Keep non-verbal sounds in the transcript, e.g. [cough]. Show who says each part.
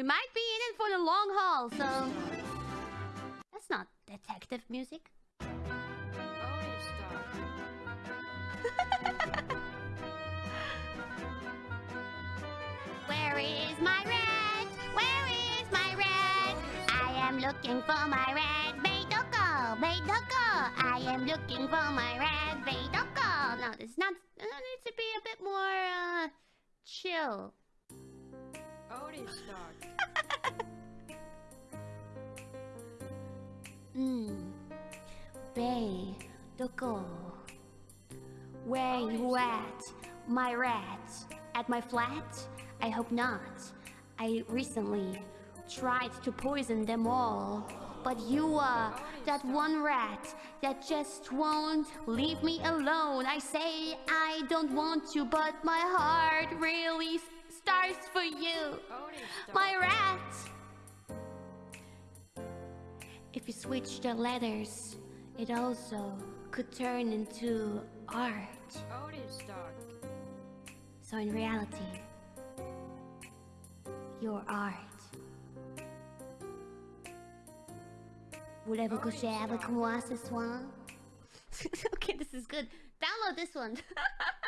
Speaker 1: We might be in it for the long haul, so... That's not detective music. [laughs] Where is my red? Where is my red? I am looking for my red Beidoko, Beidoko. I am looking for my red Beidoko. No, it's not. It needs to be a bit more uh, chill.
Speaker 2: Dog.
Speaker 1: Hmm. Beidoko. Where you at, my rat? At my flat? I hope not. I recently tried to poison them all. But you are that one rat that just won't leave me alone. I say I don't want you, but my heart really starts for If you switch the letters, it also could turn into art.
Speaker 2: Dog.
Speaker 1: So in reality, your art. Voulez-vous coucher avec moi ce soir? okay, this is good. Download this one. [laughs]